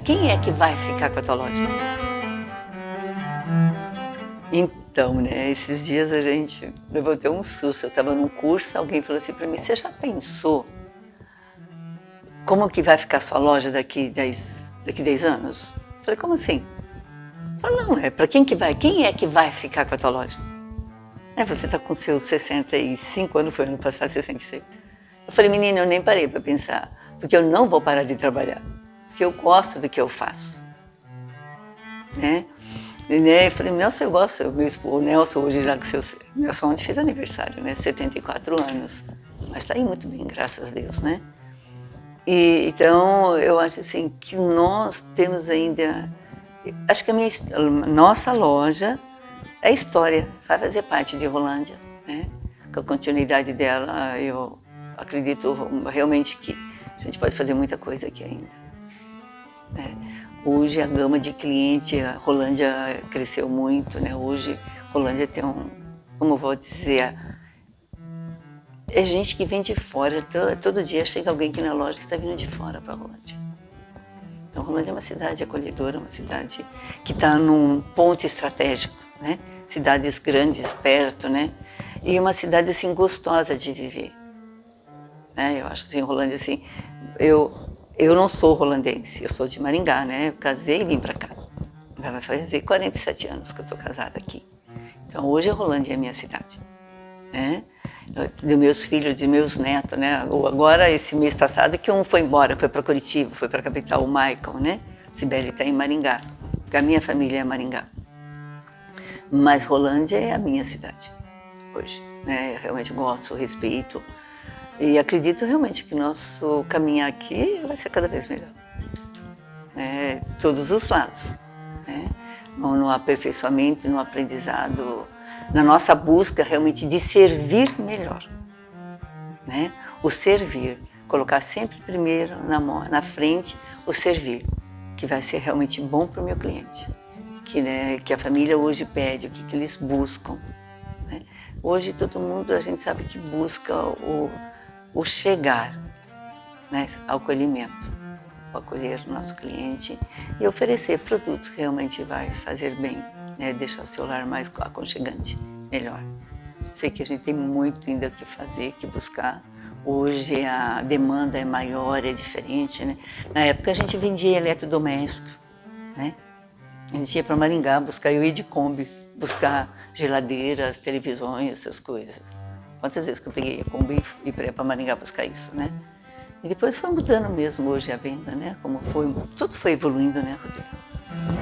Quem é que vai ficar com a tua loja? Então, né, esses dias a gente levou até um susto. Eu estava num curso, alguém falou assim para mim, você já pensou como que vai ficar sua loja daqui 10, daqui 10 anos? Eu falei, como assim? Falei, não, é para quem que vai? Quem é que vai ficar com a tua loja? É, você está com seus 65 anos, foi ano passado, 66. Eu falei, menina, eu nem parei para pensar, porque eu não vou parar de trabalhar, porque eu gosto do que eu faço. Né? E, né, eu falei, Nelson, eu gosto, meu esposo, o Nelson hoje já que seu, Nelson ontem fez aniversário, né, 74 anos, mas está aí muito bem, graças a Deus, né? E, então, eu acho assim, que nós temos ainda, acho que a minha, nossa loja é história, vai fazer parte de Rolândia, né? Com a continuidade dela, eu acredito realmente que a gente pode fazer muita coisa aqui ainda. Né? Hoje a gama de cliente, a Rolândia cresceu muito, né? Hoje Rolândia tem um, como eu vou dizer, é gente que vem de fora, todo, todo dia chega alguém aqui na loja que está vindo de fora para Rolândia. Então Rolândia é uma cidade acolhedora, uma cidade que está num ponto estratégico, né? Cidades grandes perto, né? E uma cidade assim gostosa de viver. Né? Eu acho assim, Rolândia assim, eu eu não sou holandense, eu sou de Maringá, né? Eu casei e vim para cá. Vai fazer 47 anos que eu estou casada aqui. Então hoje a Rolândia é minha cidade, né? De meus filhos, de meus netos, né? Agora esse mês passado que um foi embora, foi para Curitiba, foi para a capital, o Michael, né? Sibeli está em Maringá, a minha família é Maringá. Mas Rolândia é a minha cidade hoje, né? Eu realmente gosto, respeito, e acredito realmente que nosso caminhar aqui vai ser cada vez melhor. É, todos os lados. Né? No, no aperfeiçoamento, no aprendizado, na nossa busca realmente de servir melhor. Né? O servir, colocar sempre primeiro na, na frente o servir, que vai ser realmente bom para o meu cliente. Que, né, que a família hoje pede, o que, que eles buscam. Né? Hoje todo mundo, a gente sabe que busca o o chegar né, ao acolhimento, o acolher o nosso cliente e oferecer produtos que realmente vai fazer bem, né, deixar o seu lar mais aconchegante, melhor. Sei que a gente tem muito ainda que fazer, que buscar. Hoje a demanda é maior, é diferente, né? Na época a gente vendia eletrodoméstico, né? A gente ia para Maringá buscar, eu ia de Kombi, buscar geladeiras, televisões, essas coisas. Quantas vezes que eu peguei a Kombi e para Maringá buscar isso, né? E depois foi mudando mesmo hoje a venda, né? Como foi, tudo foi evoluindo, né, Rodrigo?